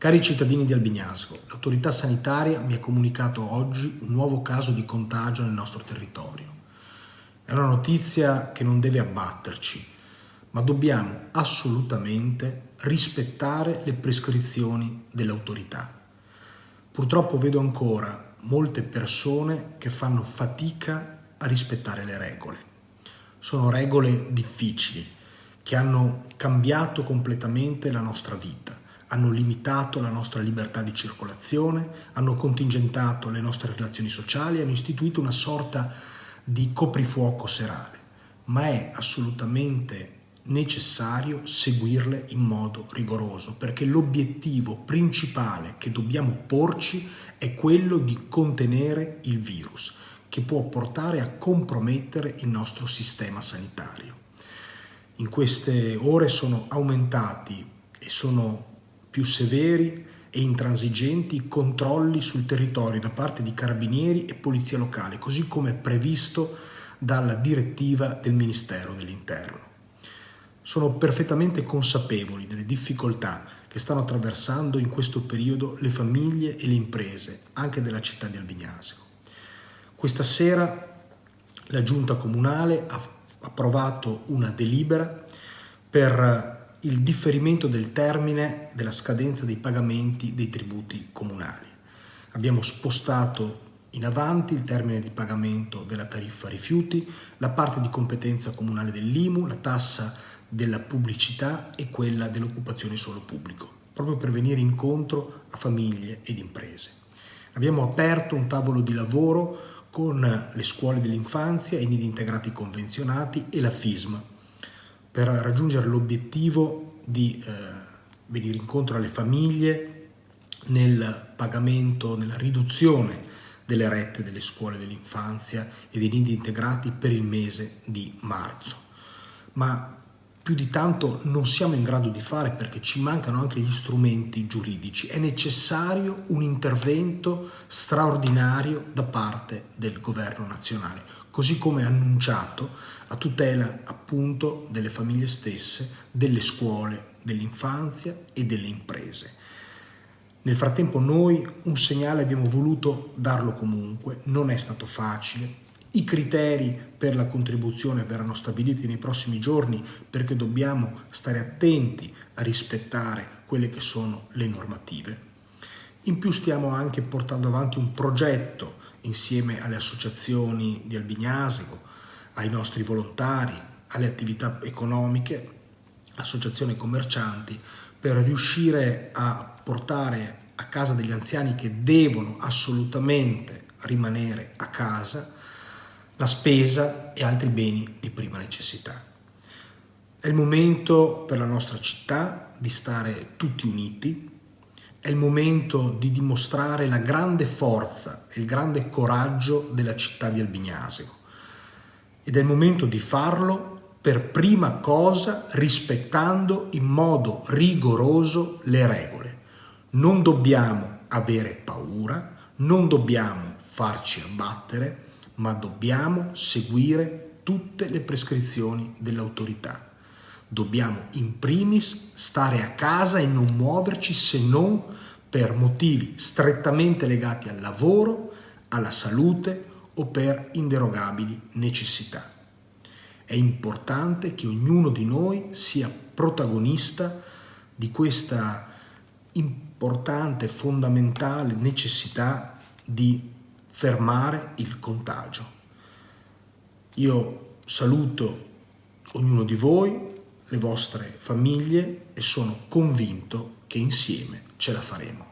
Cari cittadini di Albignasco, l'autorità sanitaria mi ha comunicato oggi un nuovo caso di contagio nel nostro territorio. È una notizia che non deve abbatterci, ma dobbiamo assolutamente rispettare le prescrizioni dell'autorità. Purtroppo vedo ancora molte persone che fanno fatica a rispettare le regole. Sono regole difficili che hanno cambiato completamente la nostra vita hanno limitato la nostra libertà di circolazione, hanno contingentato le nostre relazioni sociali, hanno istituito una sorta di coprifuoco serale, ma è assolutamente necessario seguirle in modo rigoroso perché l'obiettivo principale che dobbiamo porci è quello di contenere il virus che può portare a compromettere il nostro sistema sanitario. In queste ore sono aumentati e sono più severi e intransigenti controlli sul territorio da parte di carabinieri e polizia locale, così come previsto dalla direttiva del Ministero dell'Interno. Sono perfettamente consapevoli delle difficoltà che stanno attraversando in questo periodo le famiglie e le imprese, anche della città di Albignasco. Questa sera la Giunta Comunale ha approvato una delibera per il differimento del termine della scadenza dei pagamenti dei tributi comunali. Abbiamo spostato in avanti il termine di pagamento della tariffa rifiuti, la parte di competenza comunale dell'IMU, la tassa della pubblicità e quella dell'occupazione solo pubblico, proprio per venire incontro a famiglie ed imprese. Abbiamo aperto un tavolo di lavoro con le scuole dell'infanzia, i nidi integrati convenzionati e la FISM, per raggiungere l'obiettivo di eh, venire incontro alle famiglie nel pagamento, nella riduzione delle rette delle scuole dell'infanzia e dei nidi integrati per il mese di marzo. Ma più di tanto non siamo in grado di fare perché ci mancano anche gli strumenti giuridici. È necessario un intervento straordinario da parte del governo nazionale, così come annunciato a tutela appunto delle famiglie stesse, delle scuole, dell'infanzia e delle imprese. Nel frattempo noi un segnale abbiamo voluto darlo comunque, non è stato facile, i criteri per la contribuzione verranno stabiliti nei prossimi giorni perché dobbiamo stare attenti a rispettare quelle che sono le normative. In più stiamo anche portando avanti un progetto insieme alle associazioni di Albignasego, ai nostri volontari, alle attività economiche, associazioni commercianti, per riuscire a portare a casa degli anziani che devono assolutamente rimanere a casa la spesa e altri beni di prima necessità. È il momento per la nostra città di stare tutti uniti, è il momento di dimostrare la grande forza e il grande coraggio della città di Albignasego ed è il momento di farlo per prima cosa rispettando in modo rigoroso le regole. Non dobbiamo avere paura, non dobbiamo farci abbattere, ma dobbiamo seguire tutte le prescrizioni dell'autorità. Dobbiamo in primis stare a casa e non muoverci se non per motivi strettamente legati al lavoro, alla salute o per inderogabili necessità. È importante che ognuno di noi sia protagonista di questa importante, fondamentale necessità di fermare il contagio. Io saluto ognuno di voi, le vostre famiglie e sono convinto che insieme ce la faremo.